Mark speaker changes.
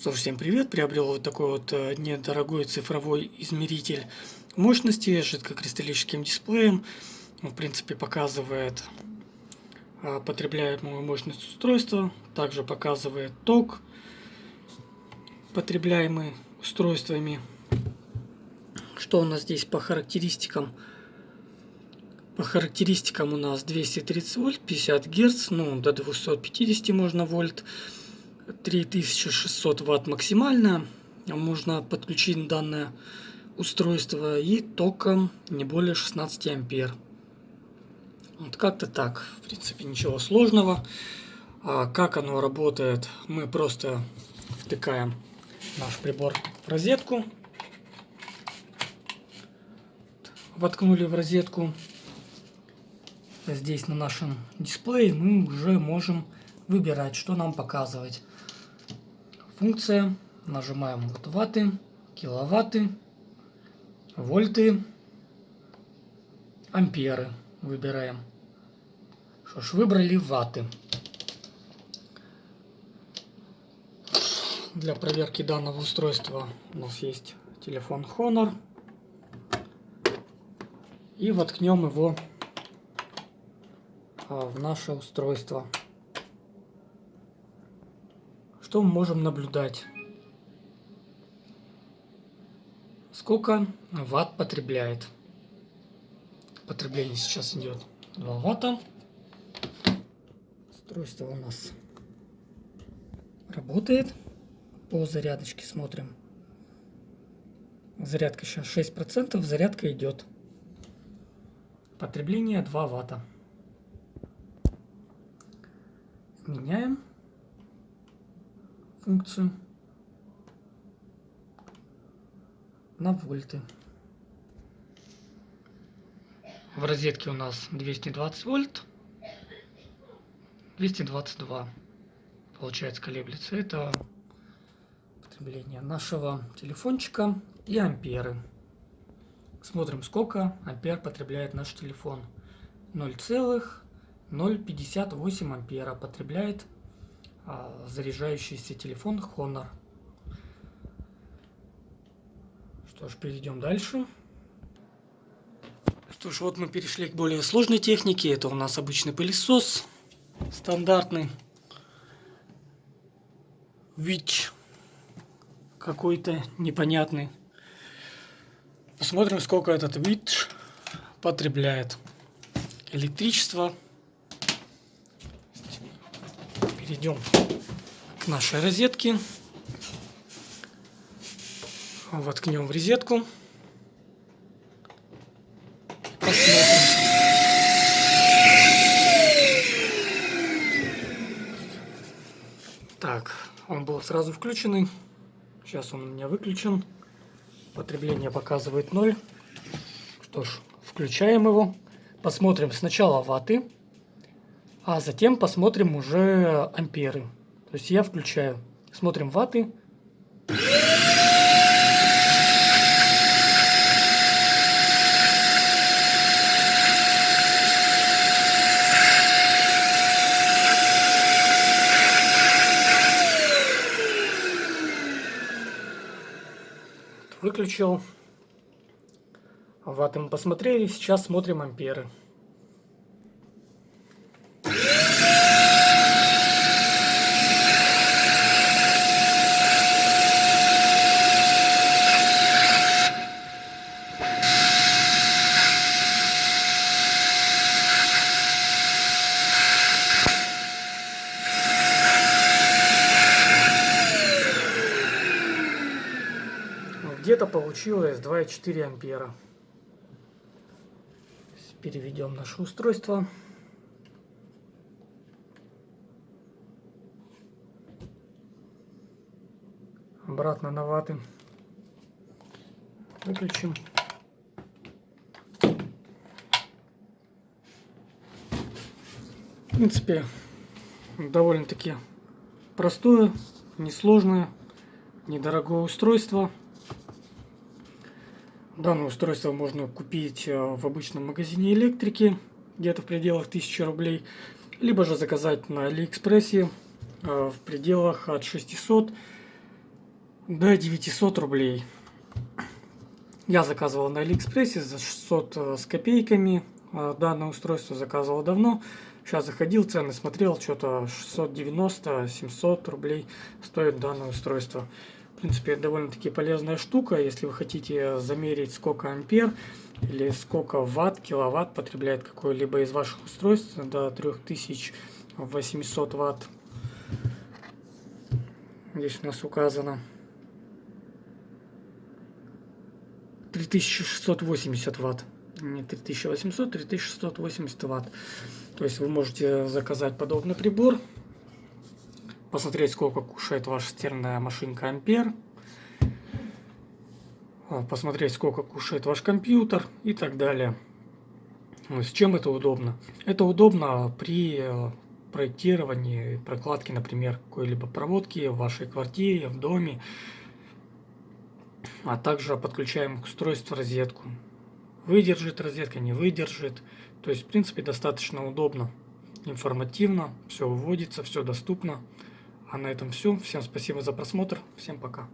Speaker 1: Что ж, всем привет! Приобрел вот такой вот э, недорогой цифровой измеритель мощности с жидкокристаллическим дисплеем. Он, в принципе, показывает э, потребляемую мощность устройства. Также показывает ток, потребляемый устройствами. Что у нас здесь по характеристикам? По характеристикам у нас 230 вольт, 50 герц, ну до 250 можно вольт. 3600 ватт максимально. Можно подключить данное устройство и током не более 16 ампер. Вот как-то так. В принципе, ничего сложного. А как оно работает, мы просто втыкаем наш прибор в розетку. Воткнули в розетку. Здесь на нашем дисплее мы уже можем выбирать, что нам показывать функция. Нажимаем вот ваты, киловатты, вольты, амперы. Выбираем. Что ж, выбрали ваты. Для проверки данного устройства у нас есть телефон Honor. И воткнем его а, в наше устройство что мы можем наблюдать? Сколько ватт потребляет? Потребление сейчас идет 2 ватта. Устройство у нас работает. По зарядочке смотрим. Зарядка сейчас 6%, зарядка идет. Потребление 2 ватта. Меняем функцию на вольты. В розетке у нас 220 вольт, 222 получается колеблется. Это потребление нашего телефончика и амперы. Смотрим, сколько ампер потребляет наш телефон. 0,058 ампера потребляет заряжающийся телефон Honor. Что ж, перейдем дальше. Что ж, вот мы перешли к более сложной технике. Это у нас обычный пылесос. Стандартный. Вич. Какой-то непонятный. Посмотрим, сколько этот Вич потребляет. Электричество перейдем к нашей розетке. Воткнем в розетку. Посмотрим. Так, он был сразу включенный. Сейчас он у меня выключен. Потребление показывает 0. Что ж, включаем его. Посмотрим сначала ваты а затем посмотрим уже амперы. То есть я включаю. Смотрим ваты. Выключил. Ваты мы посмотрели. Сейчас смотрим амперы. Где-то получилось 2,4 ампера. Переведем наше устройство. Обратно на ваты. Выключим. В принципе, довольно-таки простое, несложное, недорогое устройство. Данное устройство можно купить э, в обычном магазине электрики, где-то в пределах 1000 рублей, либо же заказать на Алиэкспрессе э, в пределах от 600 до 900 рублей. Я заказывал на Алиэкспрессе за 600 э, с копейками. Данное устройство заказывал давно. Сейчас заходил, цены смотрел, что-то 690-700 рублей стоит данное устройство. В принципе, довольно-таки полезная штука, если вы хотите замерить, сколько ампер или сколько ватт, киловатт потребляет какое-либо из ваших устройств до 3800 ватт. Здесь у нас указано 3680 ватт. Не 3800, 3680 ватт. То есть вы можете заказать подобный прибор, посмотреть, сколько кушает ваша стиральная машинка ампер, а, посмотреть, сколько кушает ваш компьютер и так далее. С чем это удобно? Это удобно при э, проектировании, прокладке, например, какой-либо проводки в вашей квартире, в доме, а также подключаем к устройству розетку. Выдержит розетка, не выдержит. То есть, в принципе, достаточно удобно, информативно, все выводится, все доступно. А на этом все. Всем спасибо за просмотр. Всем пока.